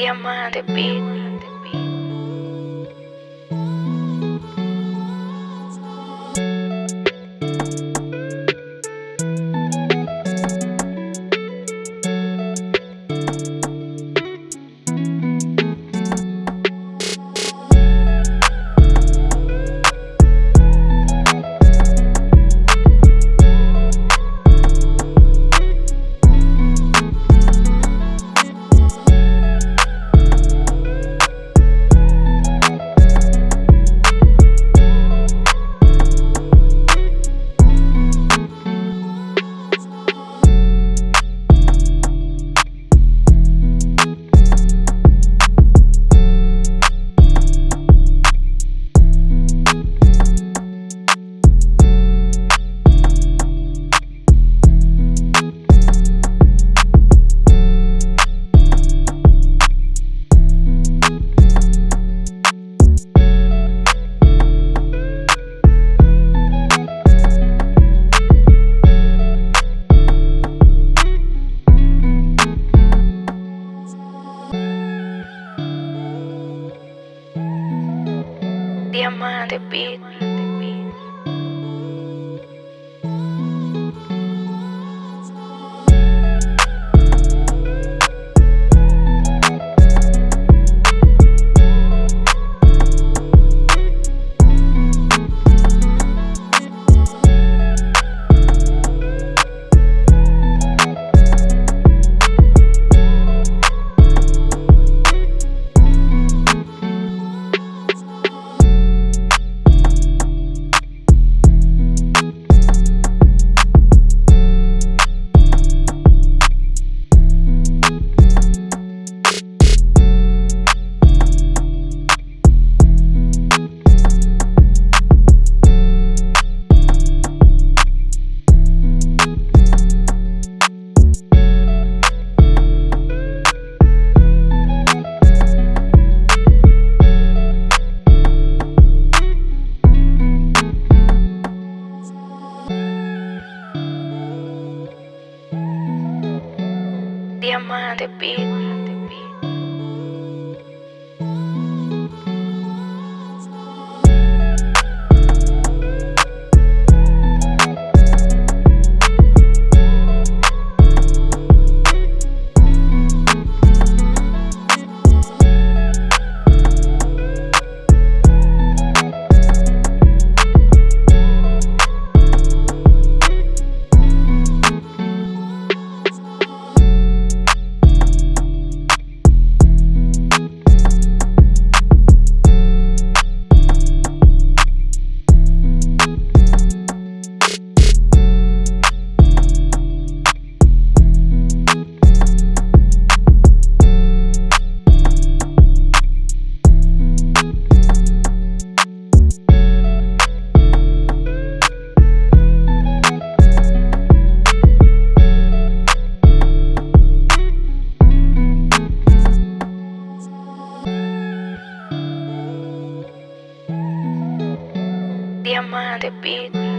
Diamante Beat. Diamante Beat. Diamante Beat. Diamante Beat.